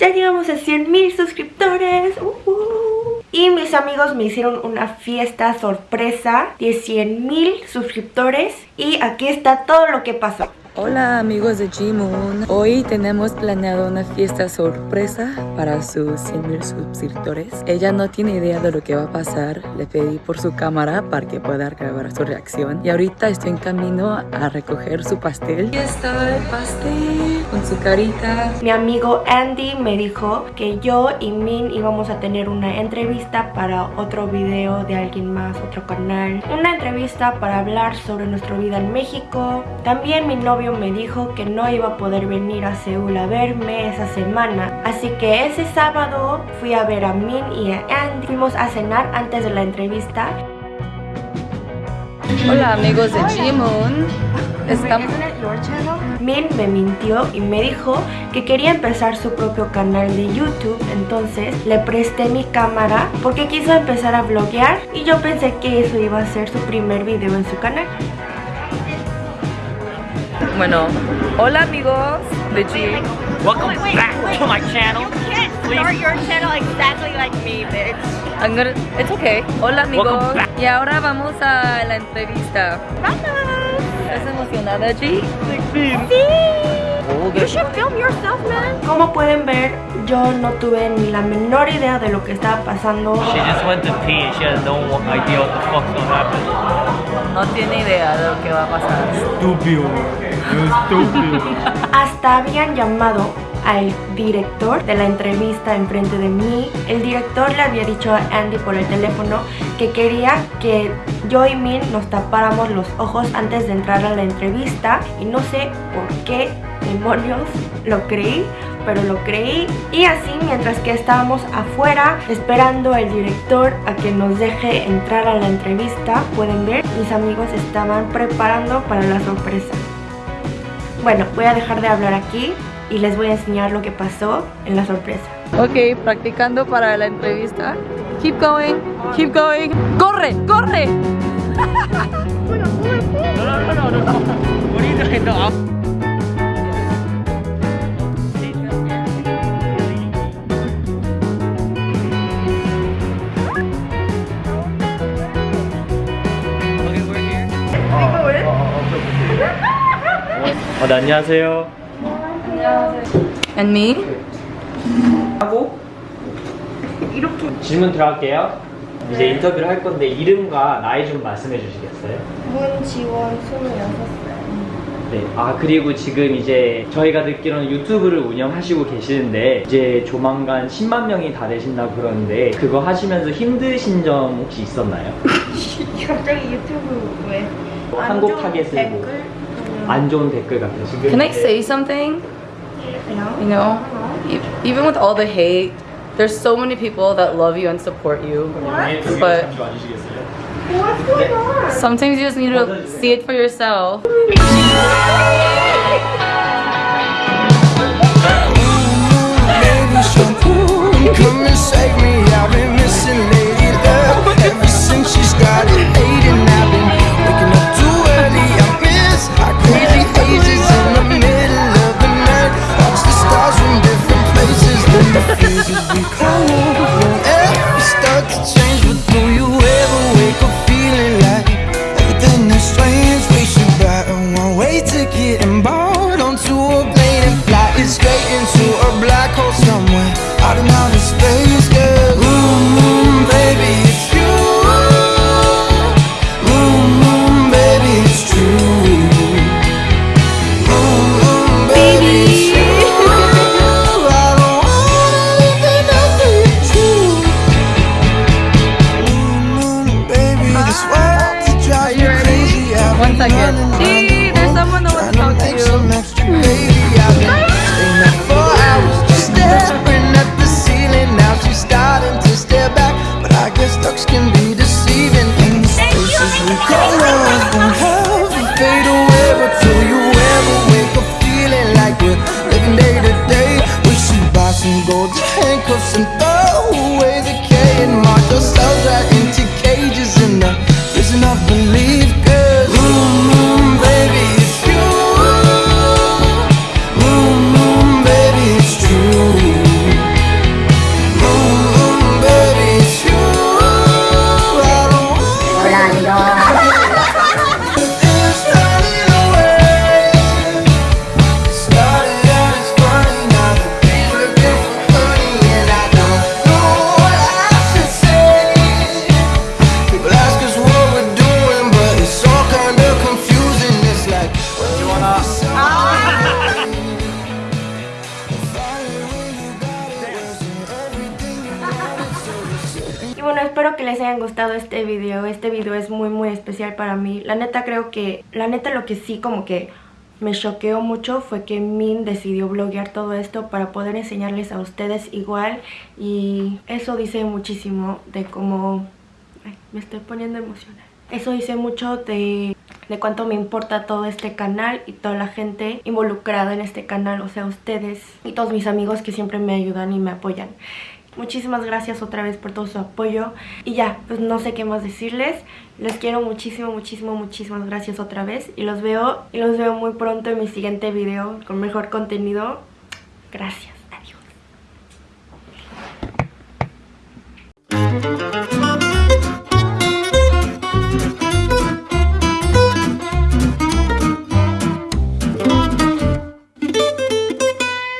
ya llegamos a 100 mil suscriptores. Uh, uh. Y mis amigos me hicieron una fiesta sorpresa de 100 mil suscriptores. Y aquí está todo lo que pasó. Hola amigos de G-Moon, hoy tenemos planeado una fiesta sorpresa para sus 100.000 suscriptores. Ella no tiene idea de lo que va a pasar, le pedí por su cámara para que pueda grabar su reacción y ahorita estoy en camino a recoger su pastel. Aquí está el pastel con su carita. Mi amigo Andy me dijo que yo y Min íbamos a tener una entrevista para otro video de alguien más, otro canal. Una entrevista para hablar sobre nuestra vida en México. También mi novio me dijo que no iba a poder venir a Seúl a verme esa semana. Así que ese sábado fui a ver a Min y a Andy. Fuimos a cenar antes de la entrevista. Hola amigos de G-Moon. Estamos... Min me mintió y me dijo que quería empezar su propio canal de YouTube Entonces le presté mi cámara porque quiso empezar a vloguear Y yo pensé que eso iba a ser su primer video en su canal Bueno, hola amigos de G. Welcome Wait, wait, back wait. to my channel. You can't Please. start your channel exactly like me, bitch. I'm gonna, it's okay. Hola amigos. Y ahora vamos a la entrevista. ¿Estás emocionada, G? You should film yourself, man. Como pueden ver, yo no tuve ni la menor idea de lo que estaba pasando She just went to pee and she has no idea what the fuck's gonna happen. No tiene idea de lo que va a pasar. Estúpido. Estúpido. Hasta habían llamado al director de la entrevista enfrente de mí. El director le había dicho a Andy por el teléfono que quería que yo y Min nos tapáramos los ojos antes de entrar a la entrevista y no sé por qué demonios lo creí pero lo creí y así mientras que estábamos afuera esperando al director a que nos deje entrar a la entrevista pueden ver mis amigos estaban preparando para la sorpresa bueno, voy a dejar de hablar aquí y les voy a enseñar lo que pasó en la sorpresa. Ok, practicando para la entrevista. Keep going, keep going. ¡Corre, corre! No, no, no, no, 어, 네, 안녕하세요. And me? 하고 질문 들어갈게요. 이제 인터뷰를 할 건데 이름과 나이 좀 말씀해 주시겠어요? 문지원 26살. 네. 아 그리고 지금 이제 저희가 듣기로는 유튜브를 운영하시고 계시는데 이제 조만간 10만 명이 다 되신다고 그러는데 그거 하시면서 힘드신 점 혹시 있었나요? 갑자기 유튜브 왜? 한국 타겟을 뭐, 안 좋은 댓글 같은 지금 Can I 이제 say something? No? You know, e- even with all the hate, there's so many people that love you and support you. But What's going on? sometimes you just need to see it for yourself. enough belief espero que les haya gustado este video. Este video es muy muy especial para mí. La neta creo que, la neta lo que sí como que me choqueó mucho fue que Min decidió bloguear todo esto para poder enseñarles a ustedes igual y eso dice muchísimo de cómo... Ay, me estoy poniendo emocional. Eso dice mucho de, de cuánto me importa todo este canal y toda la gente involucrada en este canal, o sea, ustedes y todos mis amigos que siempre me ayudan y me apoyan. Muchísimas gracias otra vez por todo su apoyo. Y ya, pues no sé qué más decirles. Les quiero muchísimo, muchísimo, muchísimas gracias otra vez. Y los veo, y los veo muy pronto en mi siguiente video con mejor contenido. Gracias.